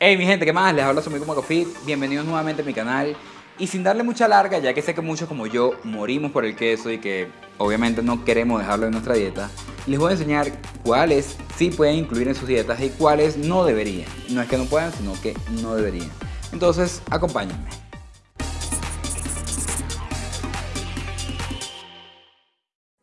Hey mi gente, ¿qué más? Les habla su amigo Macofit, bienvenidos nuevamente a mi canal y sin darle mucha larga, ya que sé que muchos como yo morimos por el queso y que obviamente no queremos dejarlo en nuestra dieta, les voy a enseñar cuáles sí pueden incluir en sus dietas y cuáles no deberían. No es que no puedan, sino que no deberían. Entonces, acompáñenme.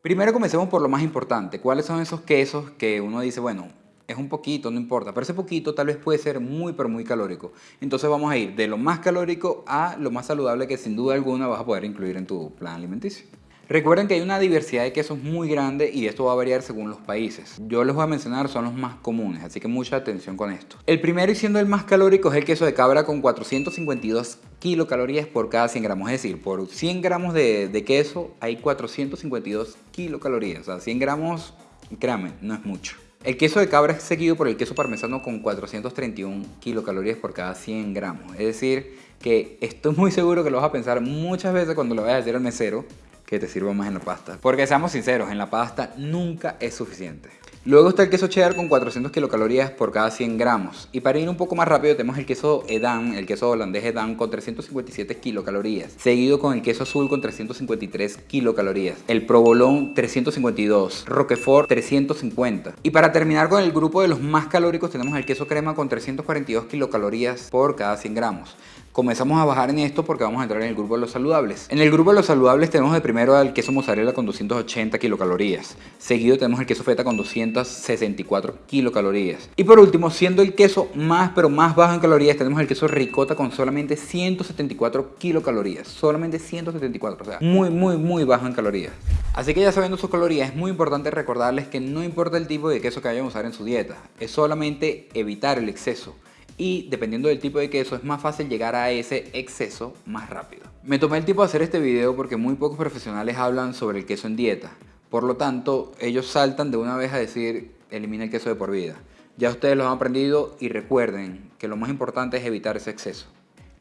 Primero comencemos por lo más importante. ¿Cuáles son esos quesos que uno dice, bueno, es un poquito, no importa, pero ese poquito tal vez puede ser muy, pero muy calórico. Entonces vamos a ir de lo más calórico a lo más saludable que sin duda alguna vas a poder incluir en tu plan alimenticio. Recuerden que hay una diversidad de quesos muy grande y esto va a variar según los países. Yo les voy a mencionar son los más comunes, así que mucha atención con esto. El primero y siendo el más calórico es el queso de cabra con 452 kilocalorías por cada 100 gramos. Es decir, por 100 gramos de, queso hay 452 kilocalorías. O sea, 100 gramos, créanme, no es mucho. El queso de cabra es seguido por el queso parmesano con 431 kilocalorías por cada 100 gramos. Es decir, que estoy muy seguro que lo vas a pensar muchas veces cuando lo vayas a decir al mesero que te sirva más en la pasta. Porque seamos sinceros, en la pasta nunca es suficiente. Luego está el queso cheddar con 400 kilocalorías por cada 100 gramos. Y para ir un poco más rápido tenemos el queso Edam, el queso holandés Edam con 357 kilocalorías. Seguido con el queso azul con 353 kilocalorías. El provolón 352. Roquefort 350. Y para terminar con el grupo de los más calóricos tenemos el queso crema con 342 kilocalorías por cada 100 gramos. Comenzamos a bajar en esto porque vamos a entrar en el grupo de los saludables. En el grupo de los saludables tenemos de primero el queso mozzarella con 280 kilocalorías. Seguido tenemos el queso feta con 264 kilocalorías. Y por último, siendo el queso más pero más bajo en calorías, tenemos el queso ricota con solamente 174 kilocalorías. Solamente 174, o sea, muy muy muy bajo en calorías. Así que ya sabiendo sus calorías, es muy importante recordarles que no importa el tipo de queso que vayan a usar en su dieta, es solamente evitar el exceso y dependiendo del tipo de queso es más fácil llegar a ese exceso más rápido. Me tomé el tiempo de hacer este video porque muy pocos profesionales hablan sobre el queso en dieta. Por lo tanto, ellos saltan de una vez a decir elimina el queso de por vida. Ya ustedes lo han aprendido y recuerden que lo más importante es evitar ese exceso.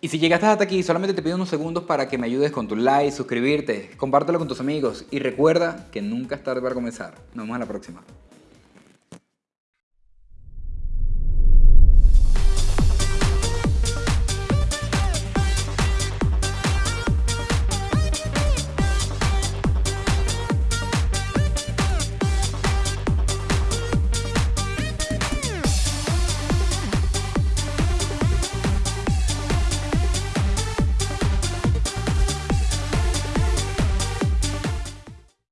Y si llegaste hasta aquí, solamente te pido unos segundos para que me ayudes con tu like, suscribirte, compártelo con tus amigos y recuerda que nunca es tarde para comenzar. Nos vemos en la próxima.